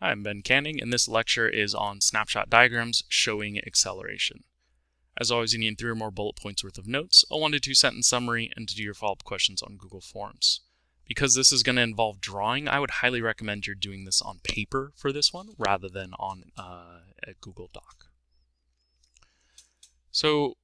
Hi, I'm Ben Canning, and this lecture is on snapshot diagrams showing acceleration. As always, you need three or more bullet points worth of notes, a one to two sentence summary, and to do your follow-up questions on Google Forms. Because this is going to involve drawing, I would highly recommend you're doing this on paper for this one rather than on uh, a Google Doc. So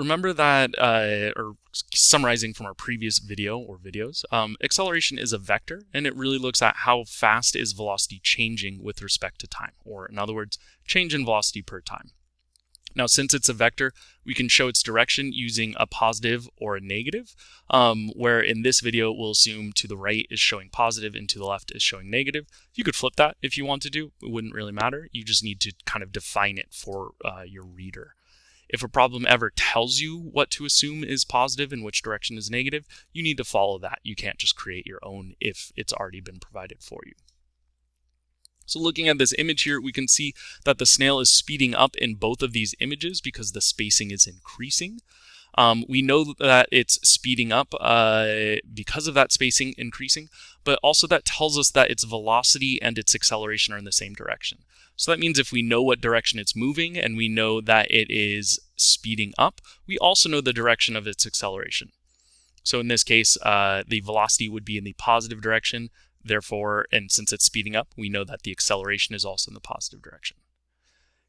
remember that, uh, or summarizing from our previous video or videos, um, acceleration is a vector and it really looks at how fast is velocity changing with respect to time, or in other words, change in velocity per time. Now, since it's a vector, we can show its direction using a positive or a negative, um, where in this video, we'll assume to the right is showing positive and to the left is showing negative. You could flip that if you want to do, it wouldn't really matter. You just need to kind of define it for uh, your reader. If a problem ever tells you what to assume is positive and which direction is negative, you need to follow that. You can't just create your own if it's already been provided for you. So looking at this image here, we can see that the snail is speeding up in both of these images because the spacing is increasing. Um, we know that it's speeding up uh, because of that spacing increasing, but also that tells us that its velocity and its acceleration are in the same direction. So that means if we know what direction it's moving and we know that it is speeding up, we also know the direction of its acceleration. So in this case, uh, the velocity would be in the positive direction. Therefore, and since it's speeding up, we know that the acceleration is also in the positive direction.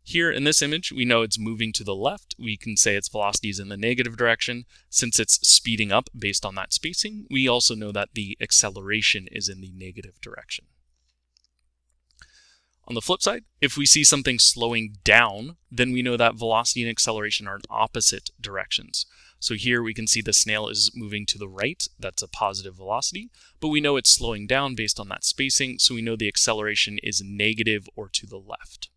Here in this image, we know it's moving to the left. We can say its velocity is in the negative direction. Since it's speeding up based on that spacing, we also know that the acceleration is in the negative direction. On the flip side, if we see something slowing down, then we know that velocity and acceleration are in opposite directions. So here we can see the snail is moving to the right, that's a positive velocity, but we know it's slowing down based on that spacing, so we know the acceleration is negative or to the left.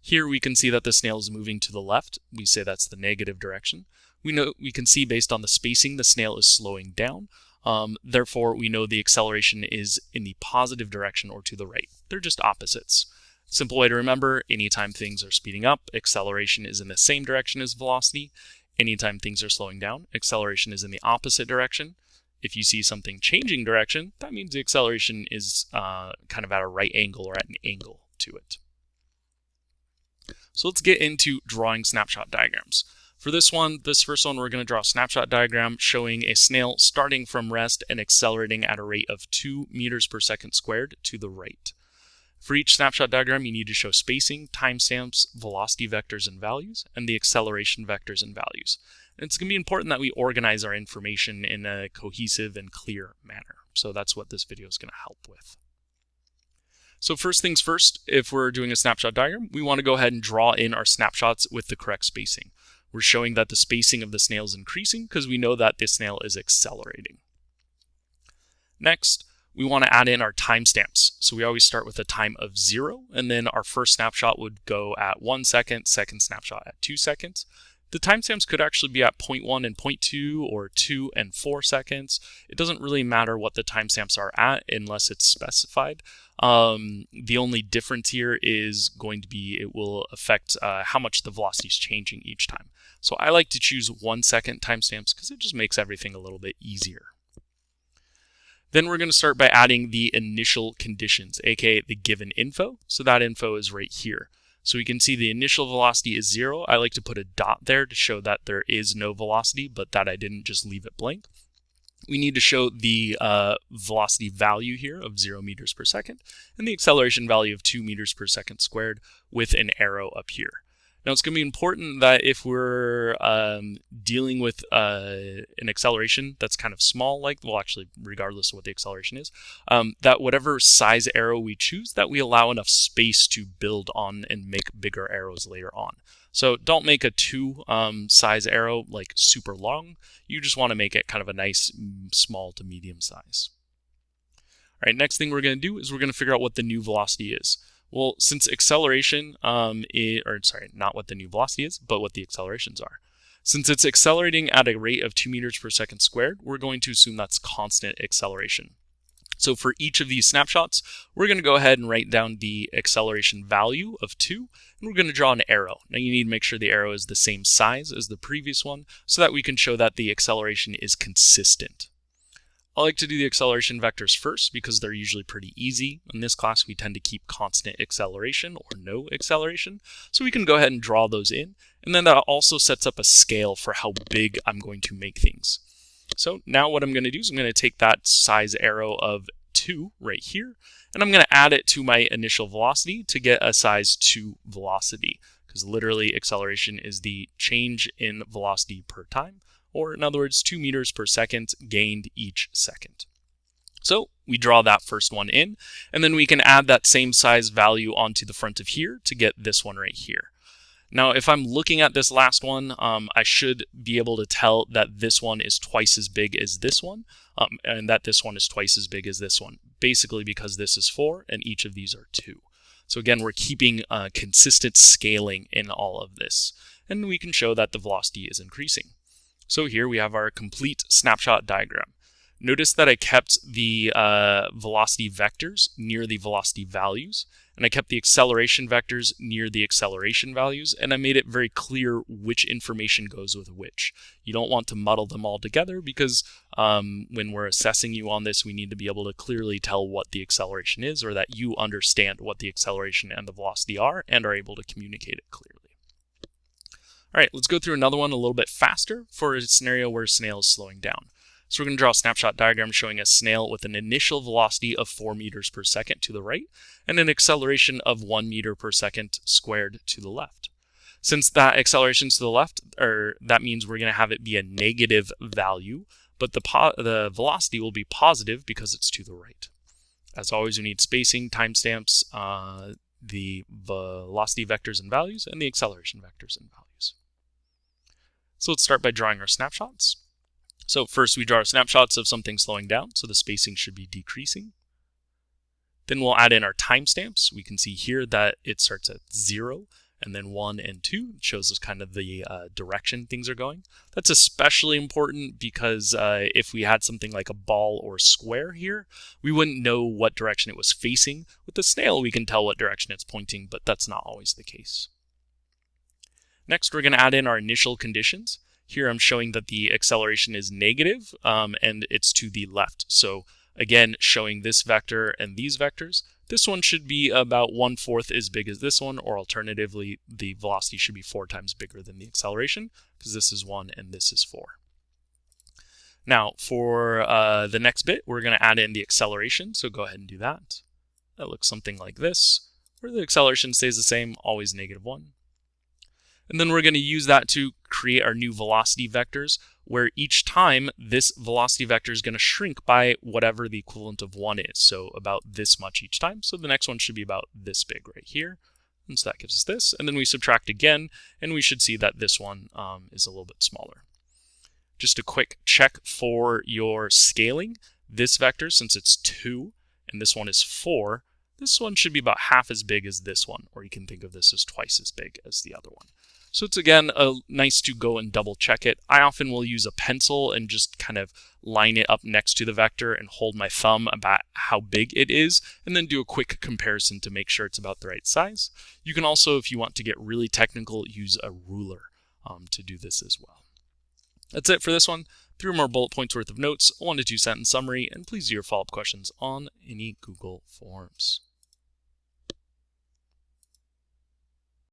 Here we can see that the snail is moving to the left. We say that's the negative direction. We know we can see based on the spacing the snail is slowing down. Um, therefore, we know the acceleration is in the positive direction or to the right. They're just opposites. Simple way to remember, anytime things are speeding up, acceleration is in the same direction as velocity. Anytime things are slowing down, acceleration is in the opposite direction. If you see something changing direction, that means the acceleration is uh, kind of at a right angle or at an angle to it. So let's get into drawing snapshot diagrams. For this one, this first one, we're going to draw a snapshot diagram showing a snail starting from rest and accelerating at a rate of 2 meters per second squared to the right. For each snapshot diagram, you need to show spacing, timestamps, velocity vectors and values, and the acceleration vectors and values. And it's going to be important that we organize our information in a cohesive and clear manner. So that's what this video is going to help with. So first things first, if we're doing a snapshot diagram, we want to go ahead and draw in our snapshots with the correct spacing. We're showing that the spacing of the snail is increasing because we know that the snail is accelerating. Next, we want to add in our timestamps. So we always start with a time of zero, and then our first snapshot would go at one second, second snapshot at two seconds. The timestamps could actually be at 0.1 and 0.2 or 2 and 4 seconds. It doesn't really matter what the timestamps are at unless it's specified. Um, the only difference here is going to be it will affect uh, how much the velocity is changing each time. So I like to choose one second timestamps because it just makes everything a little bit easier. Then we're going to start by adding the initial conditions, aka the given info. So that info is right here. So we can see the initial velocity is zero. I like to put a dot there to show that there is no velocity, but that I didn't just leave it blank. We need to show the uh, velocity value here of zero meters per second and the acceleration value of two meters per second squared with an arrow up here. Now it's going to be important that if we're um, dealing with uh, an acceleration that's kind of small, like, well actually regardless of what the acceleration is, um, that whatever size arrow we choose, that we allow enough space to build on and make bigger arrows later on. So don't make a two um, size arrow like super long. You just want to make it kind of a nice small to medium size. All right, next thing we're going to do is we're going to figure out what the new velocity is. Well, since acceleration, um, it, or sorry, not what the new velocity is, but what the accelerations are. Since it's accelerating at a rate of 2 meters per second squared, we're going to assume that's constant acceleration. So for each of these snapshots, we're going to go ahead and write down the acceleration value of 2, and we're going to draw an arrow. Now you need to make sure the arrow is the same size as the previous one so that we can show that the acceleration is consistent. I like to do the acceleration vectors first because they're usually pretty easy. In this class, we tend to keep constant acceleration or no acceleration. So we can go ahead and draw those in. And then that also sets up a scale for how big I'm going to make things. So now what I'm going to do is I'm going to take that size arrow of 2 right here, and I'm going to add it to my initial velocity to get a size 2 velocity, because literally acceleration is the change in velocity per time, or in other words, 2 meters per second gained each second. So we draw that first one in, and then we can add that same size value onto the front of here to get this one right here. Now, if I'm looking at this last one, um, I should be able to tell that this one is twice as big as this one, um, and that this one is twice as big as this one, basically because this is 4 and each of these are 2. So again, we're keeping uh, consistent scaling in all of this, and we can show that the velocity is increasing. So here we have our complete snapshot diagram. Notice that I kept the uh, velocity vectors near the velocity values, and I kept the acceleration vectors near the acceleration values, and I made it very clear which information goes with which. You don't want to muddle them all together because um, when we're assessing you on this, we need to be able to clearly tell what the acceleration is or that you understand what the acceleration and the velocity are and are able to communicate it clearly. All right, let's go through another one a little bit faster for a scenario where a snail is slowing down. So we're going to draw a snapshot diagram showing a snail with an initial velocity of 4 meters per second to the right and an acceleration of 1 meter per second squared to the left. Since that acceleration is to the left, or that means we're going to have it be a negative value, but the, the velocity will be positive because it's to the right. As always, we need spacing, timestamps, uh, the velocity vectors and values, and the acceleration vectors and values. So let's start by drawing our snapshots. So first we draw our snapshots of something slowing down, so the spacing should be decreasing. Then we'll add in our timestamps. We can see here that it starts at zero and then one and two shows us kind of the uh, direction things are going. That's especially important because uh, if we had something like a ball or square here, we wouldn't know what direction it was facing. With the snail, we can tell what direction it's pointing, but that's not always the case. Next, we're going to add in our initial conditions. Here I'm showing that the acceleration is negative, um, and it's to the left. So again, showing this vector and these vectors. This one should be about one-fourth as big as this one, or alternatively, the velocity should be four times bigger than the acceleration, because this is one and this is four. Now, for uh, the next bit, we're going to add in the acceleration, so go ahead and do that. That looks something like this, where the acceleration stays the same, always negative 1. And then we're going to use that to create our new velocity vectors, where each time this velocity vector is going to shrink by whatever the equivalent of 1 is. So about this much each time. So the next one should be about this big right here. And so that gives us this. And then we subtract again, and we should see that this one um, is a little bit smaller. Just a quick check for your scaling. This vector, since it's 2, and this one is 4, this one should be about half as big as this one, or you can think of this as twice as big as the other one. So it's again a, nice to go and double check it. I often will use a pencil and just kind of line it up next to the vector and hold my thumb about how big it is and then do a quick comparison to make sure it's about the right size. You can also, if you want to get really technical, use a ruler um, to do this as well. That's it for this one. Three more bullet points worth of notes, one to two sentence summary, and please do your follow-up questions on any Google Forms.